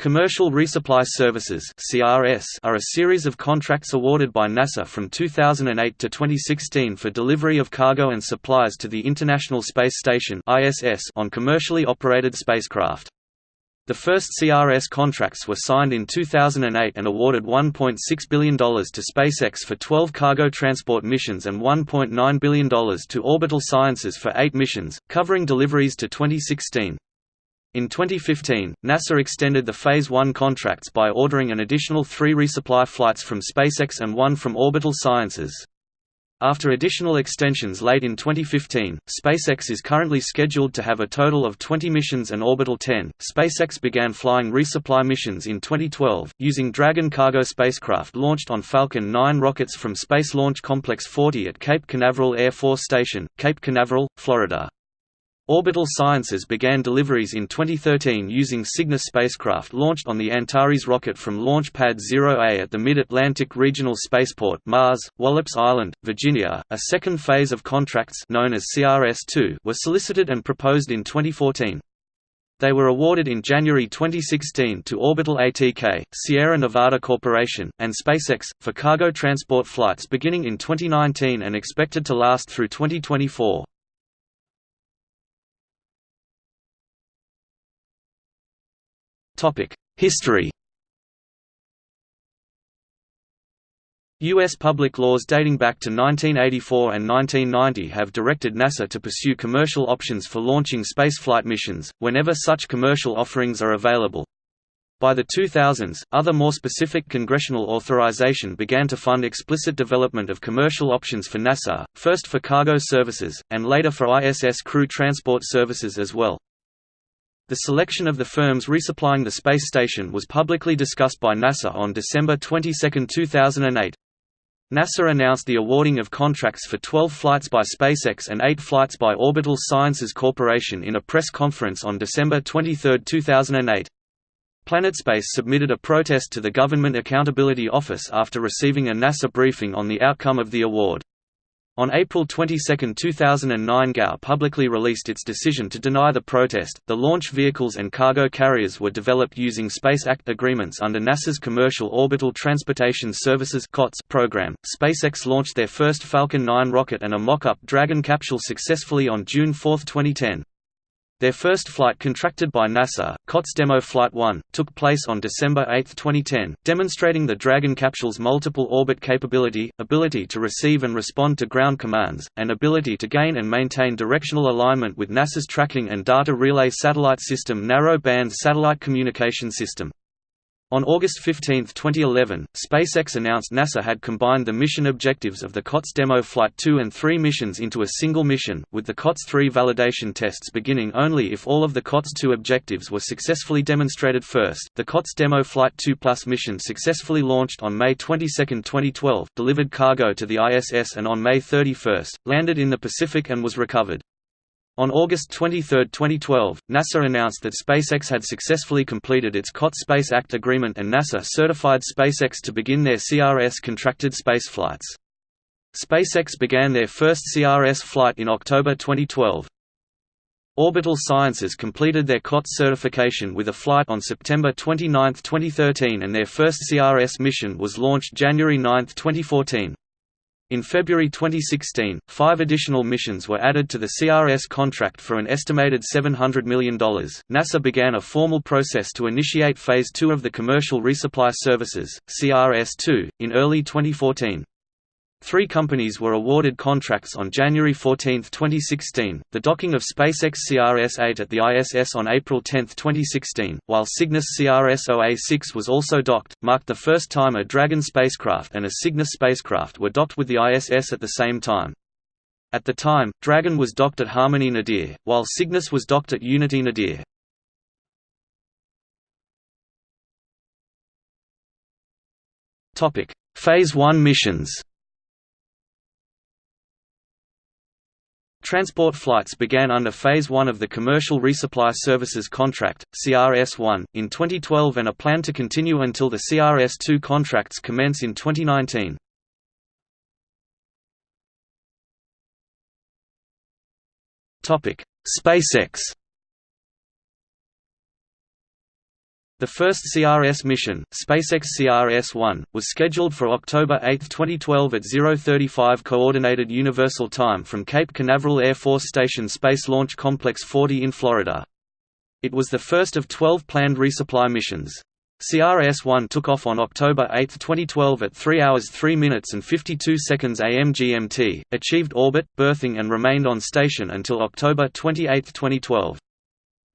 Commercial Resupply Services are a series of contracts awarded by NASA from 2008 to 2016 for delivery of cargo and supplies to the International Space Station on commercially operated spacecraft. The first CRS contracts were signed in 2008 and awarded $1.6 billion to SpaceX for 12 cargo transport missions and $1.9 billion to Orbital Sciences for 8 missions, covering deliveries to 2016. In 2015, NASA extended the Phase 1 contracts by ordering an additional three resupply flights from SpaceX and one from Orbital Sciences. After additional extensions late in 2015, SpaceX is currently scheduled to have a total of 20 missions and Orbital 10. SpaceX began flying resupply missions in 2012, using Dragon cargo spacecraft launched on Falcon 9 rockets from Space Launch Complex 40 at Cape Canaveral Air Force Station, Cape Canaveral, Florida. Orbital Sciences began deliveries in 2013 using Cygnus spacecraft launched on the Antares rocket from Launch Pad 0A at the Mid-Atlantic Regional Spaceport Mars, Wallops Island, Virginia. A second phase of contracts known as CRS-2 were solicited and proposed in 2014. They were awarded in January 2016 to Orbital ATK, Sierra Nevada Corporation, and SpaceX, for cargo transport flights beginning in 2019 and expected to last through 2024. History U.S. public laws dating back to 1984 and 1990 have directed NASA to pursue commercial options for launching spaceflight missions, whenever such commercial offerings are available. By the 2000s, other more specific congressional authorization began to fund explicit development of commercial options for NASA, first for cargo services, and later for ISS crew transport services as well. The selection of the firms resupplying the space station was publicly discussed by NASA on December 22, 2008. NASA announced the awarding of contracts for 12 flights by SpaceX and 8 flights by Orbital Sciences Corporation in a press conference on December 23, 2008. PlanetSpace submitted a protest to the Government Accountability Office after receiving a NASA briefing on the outcome of the award. On April 22, 2009, GAO publicly released its decision to deny the protest. The launch vehicles and cargo carriers were developed using Space Act agreements under NASA's Commercial Orbital Transportation Services program. SpaceX launched their first Falcon 9 rocket and a mock-up Dragon capsule successfully on June 4, 2010. Their first flight contracted by NASA, COTS Demo Flight 1, took place on December 8, 2010, demonstrating the Dragon capsule's multiple orbit capability, ability to receive and respond to ground commands, and ability to gain and maintain directional alignment with NASA's Tracking and Data Relay Satellite System Narrow Band Satellite Communication System. On August 15, 2011, SpaceX announced NASA had combined the mission objectives of the COTS Demo Flight 2 and 3 missions into a single mission, with the COTS 3 validation tests beginning only if all of the COTS 2 objectives were successfully demonstrated first. The COTS Demo Flight 2 Plus mission successfully launched on May 22, 2012, delivered cargo to the ISS and on May 31, landed in the Pacific and was recovered. On August 23, 2012, NASA announced that SpaceX had successfully completed its COTS Space Act agreement and NASA certified SpaceX to begin their CRS-contracted spaceflights. SpaceX began their first CRS flight in October 2012. Orbital Sciences completed their COTS certification with a flight on September 29, 2013 and their first CRS mission was launched January 9, 2014. In February 2016, five additional missions were added to the CRS contract for an estimated $700 million. NASA began a formal process to initiate Phase 2 of the Commercial Resupply Services (CRS 2) in early 2014. Three companies were awarded contracts on January 14, 2016, the docking of SpaceX CRS-8 at the ISS on April 10, 2016, while Cygnus CRS-OA-6 was also docked, marked the first time a Dragon spacecraft and a Cygnus spacecraft were docked with the ISS at the same time. At the time, Dragon was docked at Harmony Nadir, while Cygnus was docked at Unity Nadir. Phase 1 missions Transport flights began under Phase 1 of the Commercial Resupply Services Contract, CRS-1, in 2012 and are planned to continue until the CRS-2 contracts commence in 2019. SpaceX The first CRS mission, SpaceX CRS-1, was scheduled for October 8, 2012 at 0:35 Coordinated Universal Time from Cape Canaveral Air Force Station Space Launch Complex 40 in Florida. It was the first of 12 planned resupply missions. CRS-1 took off on October 8, 2012 at 3 hours 3 minutes and 52 seconds AM GMT, achieved orbit, berthing and remained on station until October 28, 2012.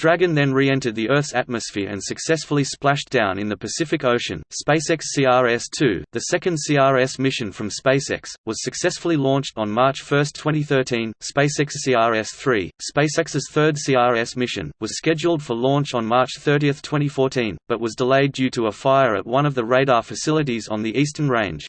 Dragon then re-entered the Earth's atmosphere and successfully splashed down in the Pacific Ocean. SpaceX CRS-2, the second CRS mission from SpaceX, was successfully launched on March 1, 2013. SpaceX CRS-3, SpaceX's third CRS mission, was scheduled for launch on March 30, 2014, but was delayed due to a fire at one of the radar facilities on the Eastern Range.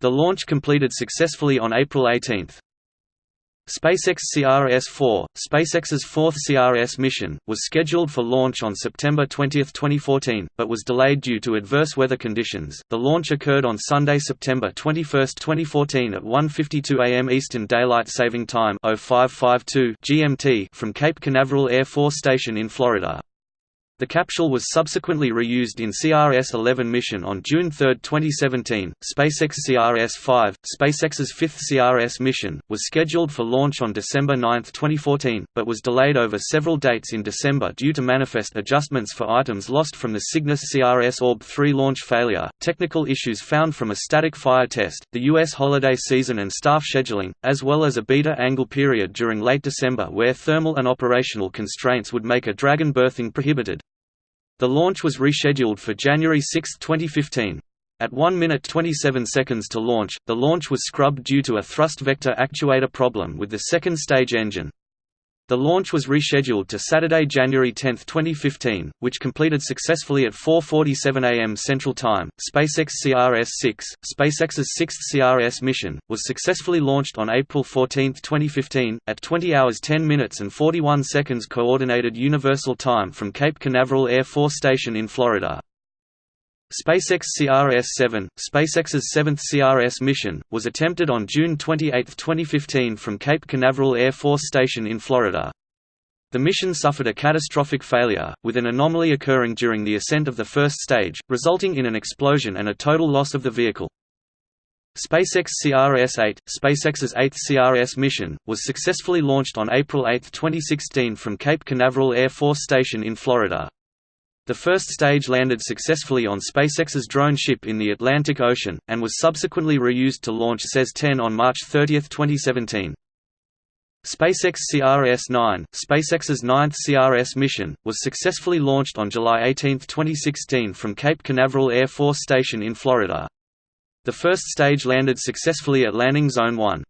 The launch completed successfully on April 18. SpaceX CRS-4, SpaceX's fourth CRS mission, was scheduled for launch on September 20, 2014, but was delayed due to adverse weather conditions. The launch occurred on Sunday, September 21, 2014 at 1:52 a.m. Eastern Daylight Saving Time (0552 GMT) from Cape Canaveral Air Force Station in Florida. The capsule was subsequently reused in CRS-11 mission on June 3, 2017. SpaceX CRS-5, SpaceX's fifth CRS mission, was scheduled for launch on December 9, 2014, but was delayed over several dates in December due to manifest adjustments for items lost from the Cygnus CRS Orb-3 launch failure, technical issues found from a static fire test, the U.S. holiday season and staff scheduling, as well as a beta angle period during late December where thermal and operational constraints would make a Dragon berthing prohibited. The launch was rescheduled for January 6, 2015. At 1 minute 27 seconds to launch, the launch was scrubbed due to a thrust vector actuator problem with the second stage engine. The launch was rescheduled to Saturday, January 10, 2015, which completed successfully at 4:47 a.m. Central Time. SpaceX CRS-6, SpaceX's sixth CRS mission, was successfully launched on April 14, 2015, at 20 hours 10 minutes and 41 seconds Coordinated Universal Time from Cape Canaveral Air Force Station in Florida. SpaceX CRS-7, SpaceX's seventh CRS mission, was attempted on June 28, 2015 from Cape Canaveral Air Force Station in Florida. The mission suffered a catastrophic failure, with an anomaly occurring during the ascent of the first stage, resulting in an explosion and a total loss of the vehicle. SpaceX CRS-8, SpaceX's eighth CRS mission, was successfully launched on April 8, 2016 from Cape Canaveral Air Force Station in Florida. The first stage landed successfully on SpaceX's drone ship in the Atlantic Ocean, and was subsequently reused to launch SES-10 on March 30, 2017. SpaceX CRS-9, SpaceX's ninth CRS mission, was successfully launched on July 18, 2016 from Cape Canaveral Air Force Station in Florida. The first stage landed successfully at Landing Zone 1.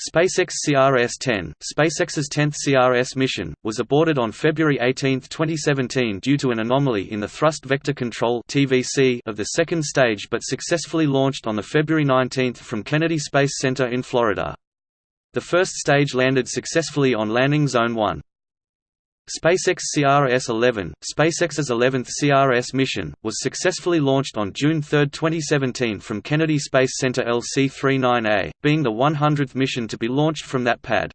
SpaceX CRS-10, SpaceX's 10th CRS mission, was aborted on February 18, 2017 due to an anomaly in the thrust vector control (TVC) of the second stage but successfully launched on the February 19 from Kennedy Space Center in Florida. The first stage landed successfully on Landing Zone 1. SpaceX CRS-11, SpaceX's 11th CRS mission, was successfully launched on June 3, 2017 from Kennedy Space Center LC-39A, being the 100th mission to be launched from that pad.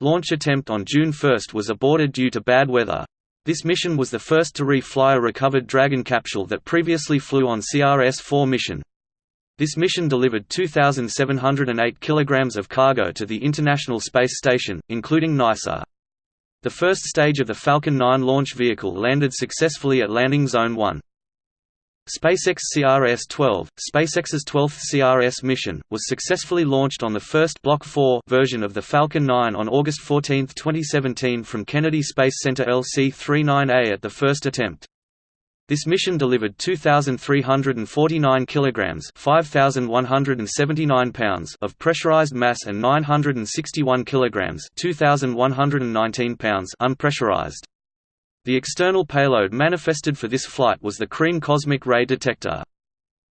Launch attempt on June 1 was aborted due to bad weather. This mission was the first to re-fly a recovered Dragon capsule that previously flew on CRS-4 mission. This mission delivered 2,708 kilograms of cargo to the International Space Station, including NICER. The first stage of the Falcon 9 launch vehicle landed successfully at Landing Zone 1. SpaceX CRS-12, SpaceX's 12th CRS mission, was successfully launched on the first Block 4 version of the Falcon 9 on August 14, 2017 from Kennedy Space Center LC-39A at the first attempt. This mission delivered 2349 kilograms, 5179 pounds of pressurized mass and 961 kilograms, 2119 pounds unpressurized. The external payload manifested for this flight was the CREAM cosmic ray detector.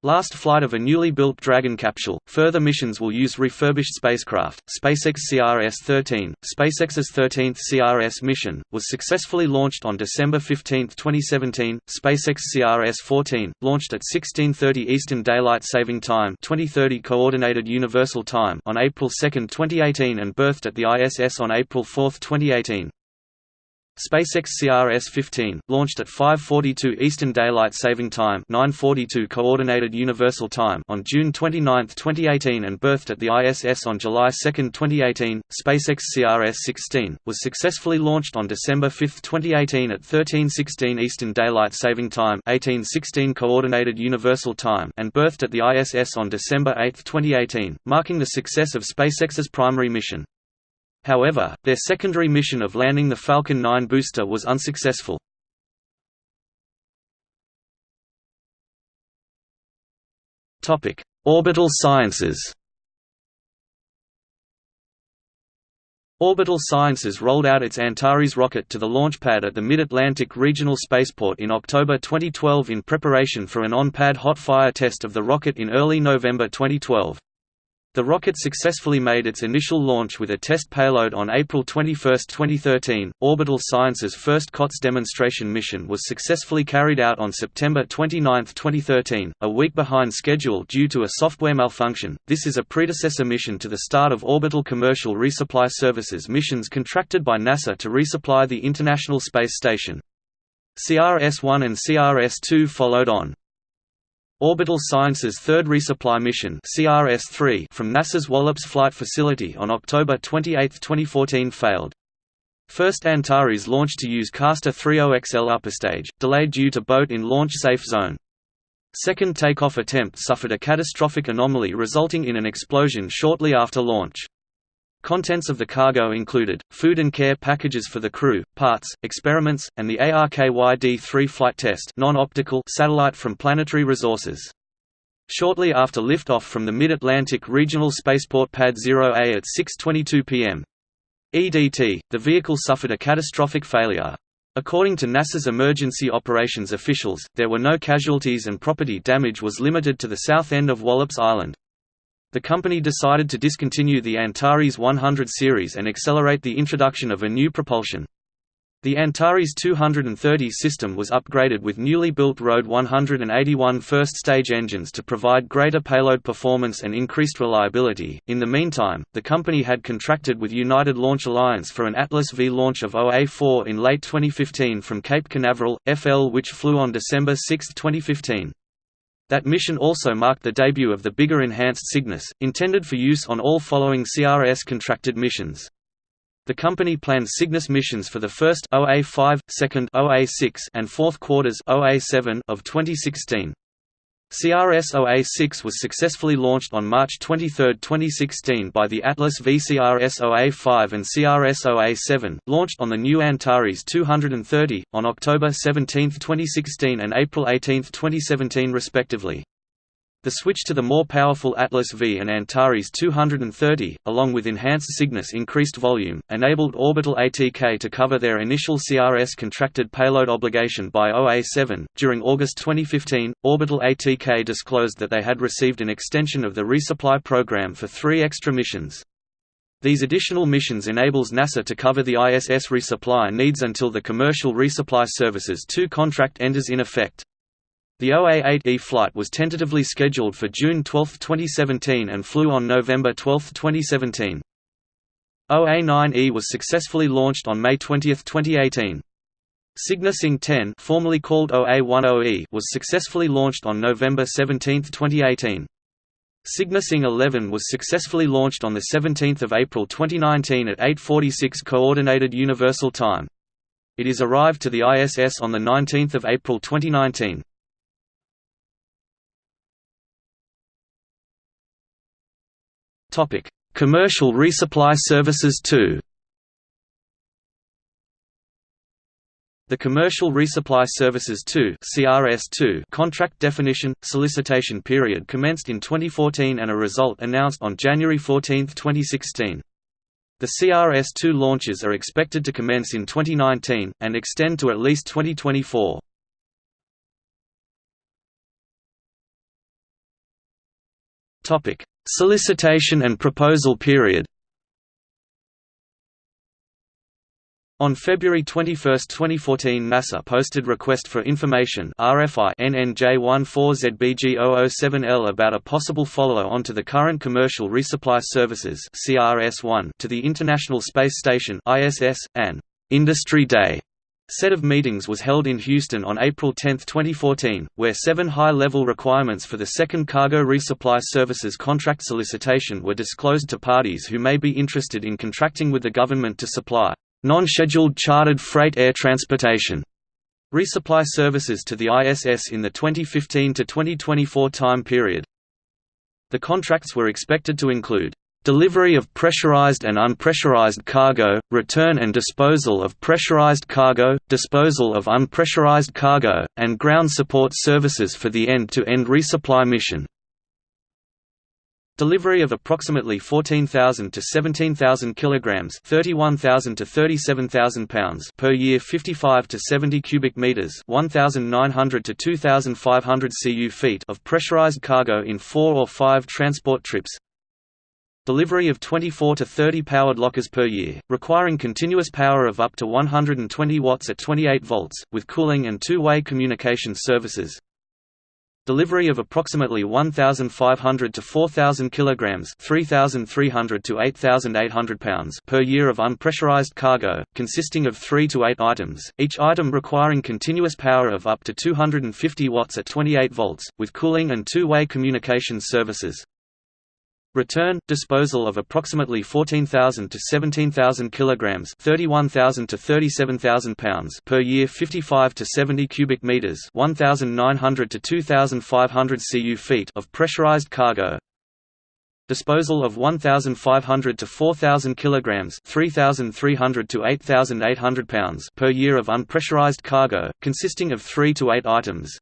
Last flight of a newly built Dragon capsule. Further missions will use refurbished spacecraft. SpaceX CRS-13, SpaceX's 13th CRS mission, was successfully launched on December 15, 2017. SpaceX CRS-14, launched at 16:30 Eastern Daylight Saving Time, 2030 Coordinated Universal Time on April 2, 2018 and berthed at the ISS on April 4, 2018. SpaceX CRS-15, launched at 5:42 Eastern Daylight Saving Time (9:42 Coordinated Universal Time) on June 29, 2018, and berthed at the ISS on July 2, 2018. SpaceX CRS-16 was successfully launched on December 5, 2018, at 13:16 Eastern Daylight Saving Time (18:16 Coordinated Universal Time), and berthed at the ISS on December 8, 2018, marking the success of SpaceX's primary mission. However, their secondary mission of landing the Falcon 9 booster was unsuccessful. Orbital sciences Orbital Sciences rolled out its Antares rocket to the launch pad at the Mid-Atlantic Regional Spaceport in October 2012 in preparation for an on-pad hot fire test of the rocket in early November 2012. The rocket successfully made its initial launch with a test payload on April 21, 2013. Orbital Science's first COTS demonstration mission was successfully carried out on September 29, 2013, a week behind schedule due to a software malfunction. This is a predecessor mission to the start of Orbital Commercial Resupply Services missions contracted by NASA to resupply the International Space Station. CRS-1 and CRS-2 followed on. Orbital Sciences' third resupply mission CRS-3 from NASA's Wallops Flight Facility on October 28, 2014 failed. First Antares launched to use Castor 30XL upper stage, delayed due to boat in launch safe zone. Second takeoff attempt suffered a catastrophic anomaly resulting in an explosion shortly after launch. Contents of the cargo included, food and care packages for the crew, parts, experiments, and the ARKYD-3 flight test non-optical satellite from Planetary Resources. Shortly after liftoff from the Mid-Atlantic Regional Spaceport Pad 0A at 6.22 pm. EDT, the vehicle suffered a catastrophic failure. According to NASA's emergency operations officials, there were no casualties and property damage was limited to the south end of Wallops Island. The company decided to discontinue the Antares 100 series and accelerate the introduction of a new propulsion. The Antares 230 system was upgraded with newly built RD 181 first-stage engines to provide greater payload performance and increased reliability. In the meantime, the company had contracted with United Launch Alliance for an Atlas V launch of OA-4 in late 2015 from Cape Canaveral, FL which flew on December 6, 2015. That mission also marked the debut of the bigger enhanced Cygnus, intended for use on all following CRS contracted missions. The company planned Cygnus missions for the first OA5, second OA6, and fourth quarters OA7 of 2016. CRS-OA6 was successfully launched on March 23, 2016 by the Atlas V CRS-OA5 and CRS-OA7, launched on the new Antares 230, on October 17, 2016 and April 18, 2017 respectively. The switch to the more powerful Atlas V and Antares 230, along with enhanced Cygnus increased volume, enabled Orbital ATK to cover their initial CRS contracted payload obligation by OA7. During August 2015, Orbital ATK disclosed that they had received an extension of the resupply program for three extra missions. These additional missions enables NASA to cover the ISS resupply needs until the Commercial Resupply Services 2 contract enters in effect. The OA-8E flight was tentatively scheduled for June 12, 2017 and flew on November 12, 2017. OA-9E was successfully launched on May 20, 2018. Cygnus 10 formerly called OA-10E was successfully launched on November 17, 2018. Cygnus 11 was successfully launched on 17 April 2019 at 8.46 Coordinated Universal Time. It is arrived to the ISS on 19 April 2019. Topic: Commercial resupply services 2. The Commercial Resupply Services 2 (CRS2) contract definition solicitation period commenced in 2014 and a result announced on January 14, 2016. The CRS2 launches are expected to commence in 2019 and extend to at least 2024. Topic: Solicitation and proposal period. On February 21, 2014 NASA posted Request for Information RFI NNJ14ZBG007L about a possible follow-on to the current Commercial Resupply Services CRS-1 to the International Space Station ISS, and «Industry Day» set of meetings was held in Houston on April 10, 2014, where seven high-level requirements for the second cargo resupply services contract solicitation were disclosed to parties who may be interested in contracting with the government to supply non-scheduled chartered freight air transportation resupply services to the ISS in the 2015 to 2024 time period. The contracts were expected to include Delivery of pressurized and unpressurized cargo, return and disposal of pressurized cargo, disposal of unpressurized cargo, and ground support services for the end-to-end -end resupply mission. Delivery of approximately 14,000 to 17,000 kilograms, 31,000 to 37,000 pounds per year, 55 to 70 cubic meters, 1,900 to 2,500 cu feet of pressurized cargo in 4 or 5 transport trips. Delivery of 24 to 30 powered lockers per year, requiring continuous power of up to 120 watts at 28 volts, with cooling and two-way communication services. Delivery of approximately 1,500 to 4,000 kilograms (3,300 to 8,800 pounds) per year of unpressurized cargo, consisting of three to eight items, each item requiring continuous power of up to 250 watts at 28 volts, with cooling and two-way communication services. Return disposal of approximately 14,000 to 17,000 kilograms, 31,000 to 37,000 pounds per year, 55 to 70 cubic meters, 1,900 to 2,500 cu feet of pressurized cargo. Disposal of 1,500 to 4,000 kilograms, 3,300 to 8,800 pounds per year of unpressurized cargo, consisting of 3 to 8 items.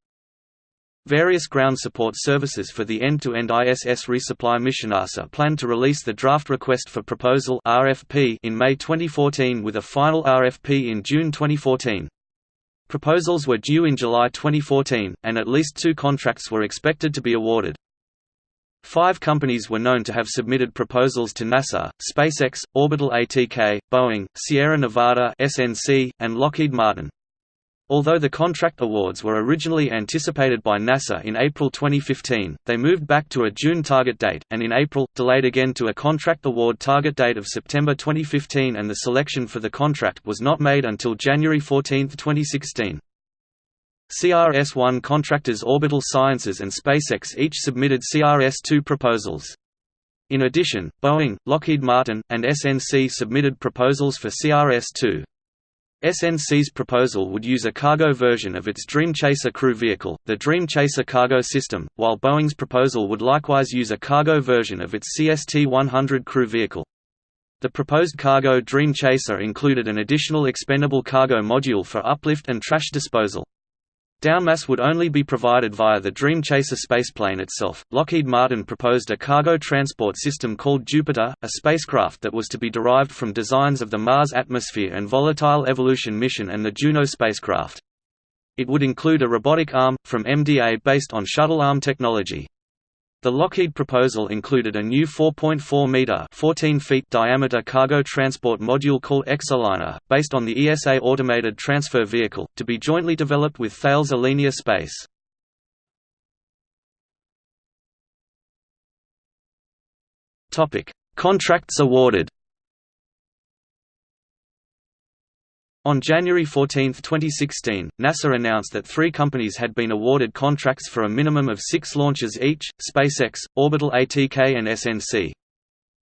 Various ground support services for the end-to-end -end ISS resupply mission NASA plan to release the draft request for proposal RFP in May 2014 with a final RFP in June 2014. Proposals were due in July 2014, and at least two contracts were expected to be awarded. Five companies were known to have submitted proposals to NASA, SpaceX, Orbital ATK, Boeing, Sierra Nevada SNC, and Lockheed Martin. Although the contract awards were originally anticipated by NASA in April 2015, they moved back to a June target date, and in April, delayed again to a contract award target date of September 2015 and the selection for the contract was not made until January 14, 2016. CRS-1 contractors Orbital Sciences and SpaceX each submitted CRS-2 proposals. In addition, Boeing, Lockheed Martin, and SNC submitted proposals for CRS-2. SNC's proposal would use a cargo version of its Dream Chaser crew vehicle, the Dream Chaser cargo system, while Boeing's proposal would likewise use a cargo version of its CST-100 crew vehicle. The proposed cargo Dream Chaser included an additional expendable cargo module for uplift and trash disposal. Downmass would only be provided via the Dream Chaser spaceplane itself. Lockheed Martin proposed a cargo transport system called Jupiter, a spacecraft that was to be derived from designs of the Mars Atmosphere and Volatile Evolution mission and the Juno spacecraft. It would include a robotic arm, from MDA based on shuttle arm technology. The Lockheed proposal included a new 4.4-metre 14 feet diameter cargo transport module called Exoliner, based on the ESA Automated Transfer Vehicle, to be jointly developed with Thales Alenia Space. Contracts awarded On January 14, 2016, NASA announced that three companies had been awarded contracts for a minimum of six launches each, SpaceX, Orbital ATK and SNC.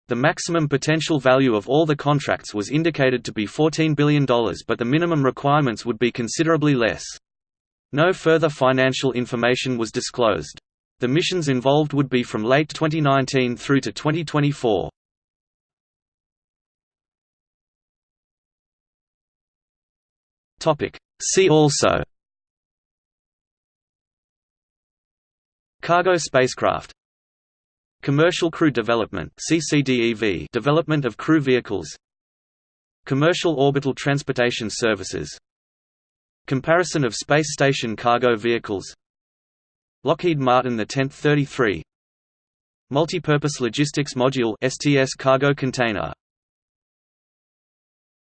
The maximum potential value of all the contracts was indicated to be $14 billion but the minimum requirements would be considerably less. No further financial information was disclosed. The missions involved would be from late 2019 through to 2024. Topic. See also Cargo spacecraft Commercial crew development CCDEV development of crew vehicles Commercial orbital transportation services Comparison of space station cargo vehicles Lockheed Martin the 10th 33 Multipurpose Logistics Module STS cargo container